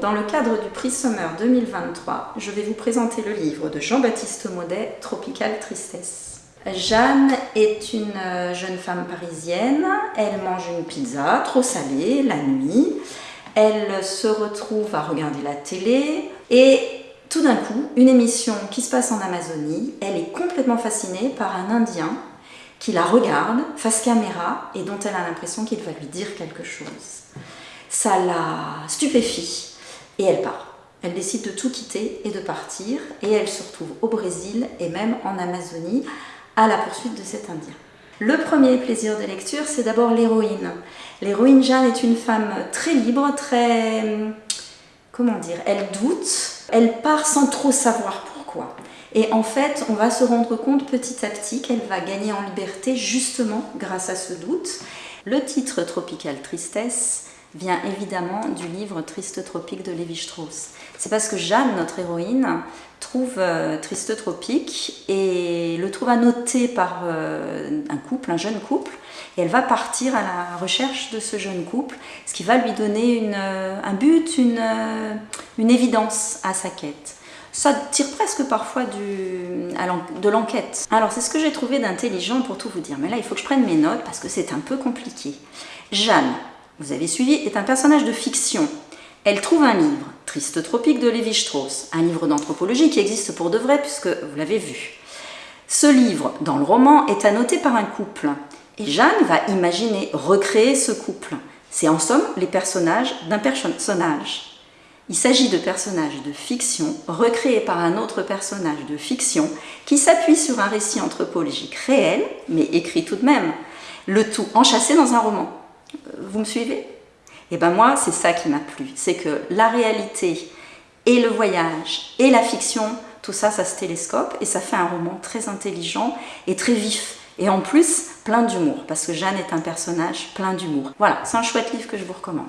dans le cadre du prix Summer 2023, je vais vous présenter le livre de Jean-Baptiste Maudet, Tropical Tristesse. Jeanne est une euh, jeune femme parisienne, elle mange une pizza trop salée la nuit, elle se retrouve à regarder la télé et tout d'un coup, une émission qui se passe en Amazonie, elle est complètement fascinée par un Indien qui la regarde face caméra et dont elle a l'impression qu'il va lui dire quelque chose. Ça la stupéfie et elle part. Elle décide de tout quitter et de partir et elle se retrouve au Brésil et même en Amazonie à la poursuite de cet Indien. Le premier plaisir de lecture, c'est d'abord l'héroïne. L'héroïne Jeanne est une femme très libre, très... comment dire Elle doute, elle part sans trop savoir pourquoi. Et en fait, on va se rendre compte petit à petit qu'elle va gagner en liberté justement grâce à ce doute. Le titre Tropical Tristesse vient évidemment du livre Triste Tropique de Lévi-Strauss. C'est parce que Jeanne, notre héroïne, trouve euh, Triste Tropique et le trouve annoté par euh, un couple, un jeune couple, et elle va partir à la recherche de ce jeune couple, ce qui va lui donner euh, un but, une, une évidence à sa quête ça tire presque parfois de l'enquête. Alors c'est ce que j'ai trouvé d'intelligent pour tout vous dire, mais là il faut que je prenne mes notes parce que c'est un peu compliqué. Jeanne, vous avez suivi, est un personnage de fiction. Elle trouve un livre, Triste Tropique de Lévi-Strauss, un livre d'anthropologie qui existe pour de vrai puisque vous l'avez vu. Ce livre, dans le roman, est annoté par un couple. Et Jeanne va imaginer recréer ce couple. C'est en somme les personnages d'un personnage. Il s'agit de personnages de fiction recréés par un autre personnage de fiction qui s'appuie sur un récit anthropologique réel, mais écrit tout de même, le tout enchâssé dans un roman. Vous me suivez? Et eh bien moi, c'est ça qui m'a plu, c'est que la réalité et le voyage et la fiction, tout ça, ça se télescope et ça fait un roman très intelligent et très vif. Et en plus, plein d'humour, parce que Jeanne est un personnage plein d'humour. Voilà, c'est un chouette livre que je vous recommande.